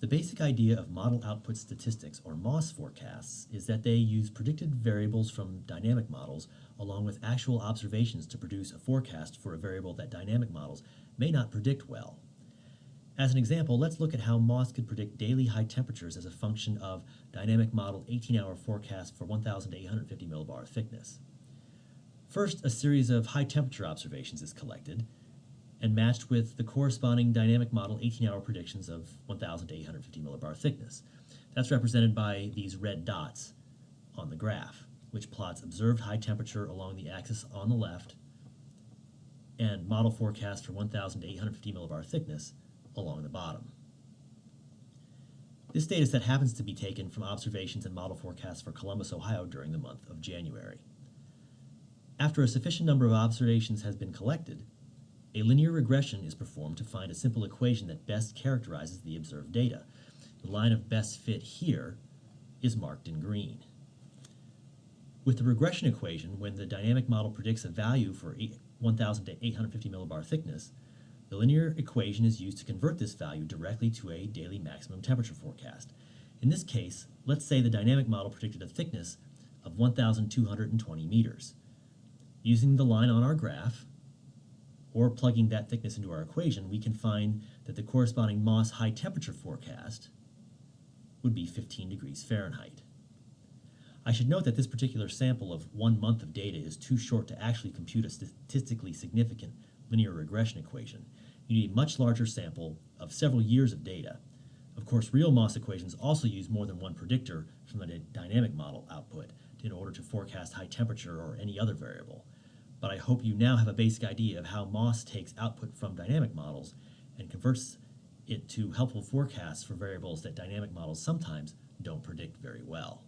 The basic idea of model output statistics, or MOS forecasts, is that they use predicted variables from dynamic models along with actual observations to produce a forecast for a variable that dynamic models may not predict well. As an example, let's look at how MOS could predict daily high temperatures as a function of dynamic model 18-hour forecast for 1,850 millibar thickness. First, a series of high temperature observations is collected, and matched with the corresponding dynamic model 18-hour predictions of 1,850 millibar thickness. That's represented by these red dots on the graph, which plots observed high temperature along the axis on the left and model forecast for 1,850 millibar thickness along the bottom. This data set happens to be taken from observations and model forecasts for Columbus, Ohio during the month of January. After a sufficient number of observations has been collected, a linear regression is performed to find a simple equation that best characterizes the observed data. The line of best fit here is marked in green. With the regression equation, when the dynamic model predicts a value for 1,000 to 850 millibar thickness, the linear equation is used to convert this value directly to a daily maximum temperature forecast. In this case, let's say the dynamic model predicted a thickness of 1,220 meters. Using the line on our graph, or plugging that thickness into our equation, we can find that the corresponding MOS high temperature forecast would be 15 degrees Fahrenheit. I should note that this particular sample of one month of data is too short to actually compute a statistically significant linear regression equation. You need a much larger sample of several years of data. Of course, real MOS equations also use more than one predictor from the dynamic model output in order to forecast high temperature or any other variable but I hope you now have a basic idea of how MOS takes output from dynamic models and converts it to helpful forecasts for variables that dynamic models sometimes don't predict very well.